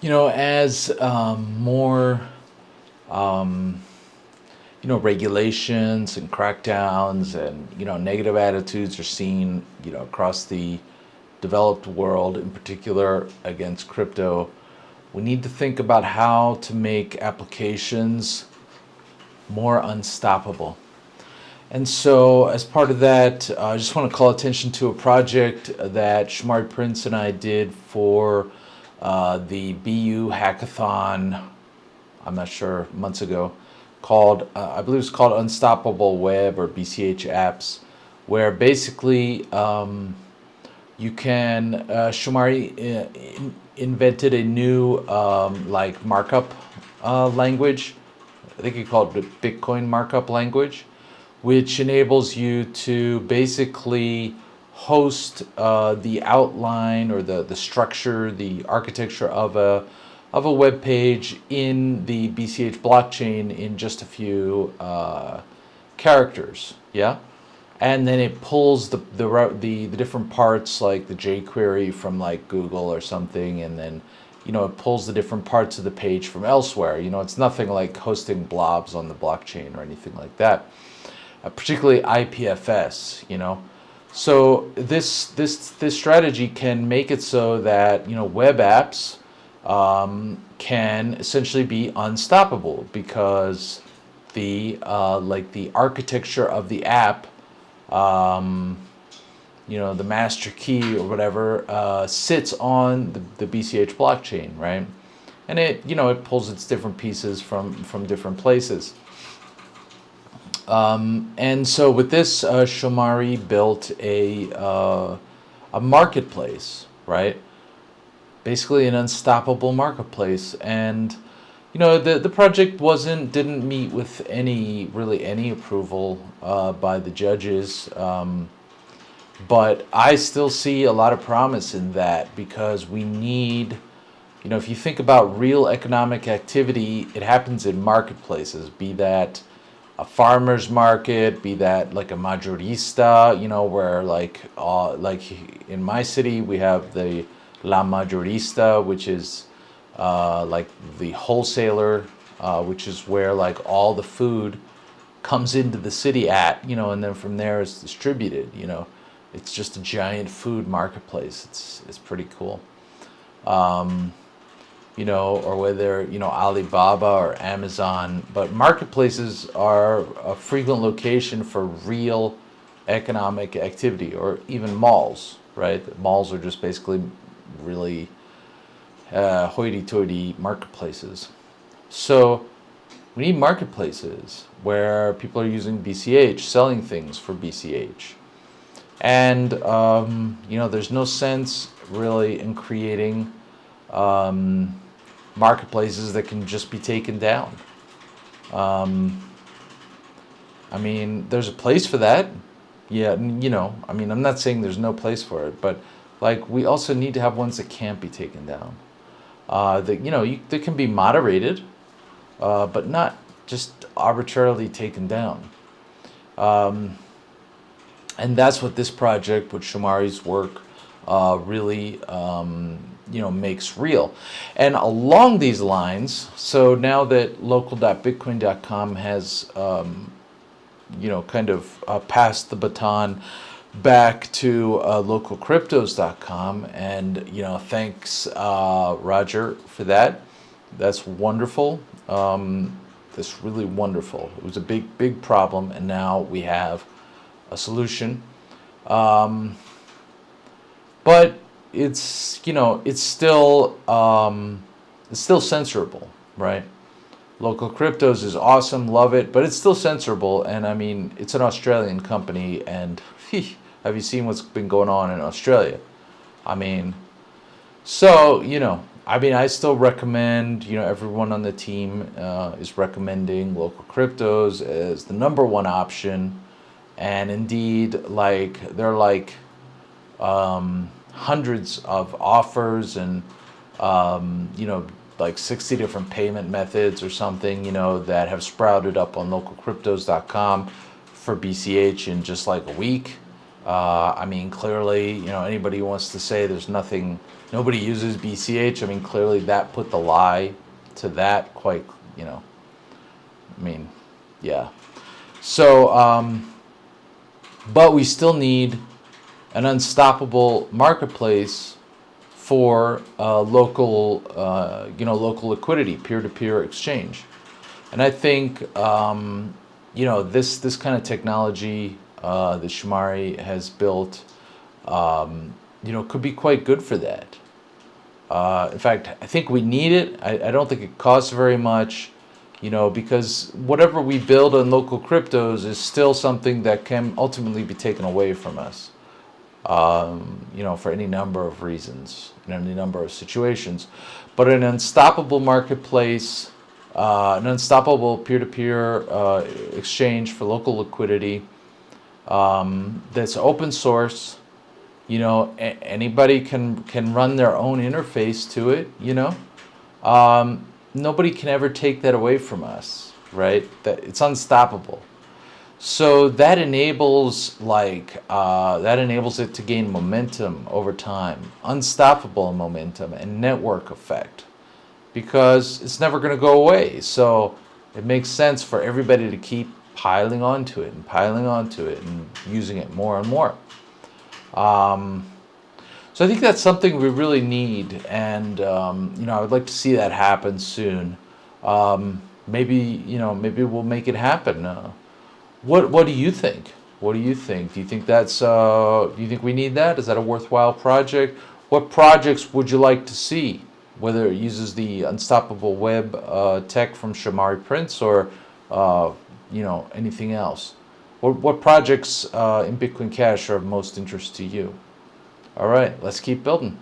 You know, as um, more, um, you know, regulations and crackdowns and, you know, negative attitudes are seen, you know, across the developed world, in particular against crypto, we need to think about how to make applications more unstoppable. And so as part of that, uh, I just want to call attention to a project that Shomari Prince and I did for uh, the BU hackathon, I'm not sure, months ago, called, uh, I believe it's called Unstoppable Web or BCH Apps, where basically um, you can, uh, Shomari uh, in, invented a new um, like markup uh, language. I think he called it Bitcoin markup language, which enables you to basically host uh, the outline or the, the structure, the architecture of a, of a web page in the BCH blockchain in just a few uh, characters, yeah? And then it pulls the, the, the, the different parts like the jQuery from like Google or something and then you know, it pulls the different parts of the page from elsewhere. You know, it's nothing like hosting blobs on the blockchain or anything like that. Uh, particularly IPFS, you know. So this this this strategy can make it so that you know web apps um, can essentially be unstoppable because the uh, like the architecture of the app, um, you know, the master key or whatever uh, sits on the, the BCH blockchain, right? And it you know it pulls its different pieces from from different places. Um, and so with this, uh, Shomari built a, uh, a marketplace, right? Basically an unstoppable marketplace. And, you know, the, the project wasn't, didn't meet with any, really any approval uh, by the judges. Um, but I still see a lot of promise in that because we need, you know, if you think about real economic activity, it happens in marketplaces, be that a farmer's market, be that like a mayorista, you know, where like uh, like in my city we have the La Mayorista, which is uh, like the wholesaler, uh, which is where like all the food comes into the city at, you know, and then from there it's distributed, you know. It's just a giant food marketplace. It's, it's pretty cool. Um, you know, or whether, you know, Alibaba or Amazon, but marketplaces are a frequent location for real economic activity or even malls, right? Malls are just basically really uh, hoity-toity marketplaces. So we need marketplaces where people are using BCH, selling things for BCH. And, um, you know, there's no sense really in creating um, marketplaces that can just be taken down. Um, I mean, there's a place for that. Yeah, you know, I mean, I'm not saying there's no place for it, but like we also need to have ones that can't be taken down. Uh, that, you know, you, they can be moderated, uh, but not just arbitrarily taken down. Um, and that's what this project with Shomari's work uh, really um, you know makes real. And along these lines, so now that local.bitcoin.com has um, you know kind of uh, passed the baton back to uh, localcryptos.com and you know thanks uh, Roger for that. That's wonderful. Um, that's really wonderful. It was a big big problem and now we have a solution. Um, but it's you know it's still um, it's still censorable, right? Local Cryptos is awesome, love it, but it's still censorable. And I mean, it's an Australian company, and have you seen what's been going on in Australia? I mean, so you know, I mean, I still recommend, you know, everyone on the team uh, is recommending local cryptos as the number one option. And indeed, like, they're like, um, hundreds of offers and um, you know like 60 different payment methods or something you know that have sprouted up on localcryptos.com for BCH in just like a week. Uh, I mean clearly you know anybody who wants to say there's nothing nobody uses BCH. I mean, clearly that put the lie to that quite, you know. I mean, yeah. So, um, but we still need an unstoppable marketplace for uh, local, uh, you know, local liquidity, peer-to-peer exchange. And I think, um, you know, this this kind of technology uh, that Shomari has built, um, you know, could be quite good for that. Uh, in fact, I think we need it. I, I don't think it costs very much, you know, because whatever we build on local cryptos is still something that can ultimately be taken away from us, um, you know, for any number of reasons, in any number of situations. But an unstoppable marketplace, uh, an unstoppable peer-to-peer uh, exchange for local liquidity um, that's open source, you know anybody can can run their own interface to it you know? Um, nobody can ever take that away from us right? That it's unstoppable so that enables like uh, that enables it to gain momentum over time unstoppable momentum and network effect because it's never going to go away so it makes sense for everybody to keep piling onto it and piling onto it and using it more and more um, so I think that's something we really need, and um, you know, I would like to see that happen soon. Um, maybe you know, maybe we'll make it happen. Uh, what What do you think? What do you think? Do you think that's uh, Do you think we need that? Is that a worthwhile project? What projects would you like to see? Whether it uses the unstoppable web uh, tech from Shomari Prince or uh, you know anything else. What, what projects uh, in Bitcoin Cash are of most interest to you? All right, let's keep building.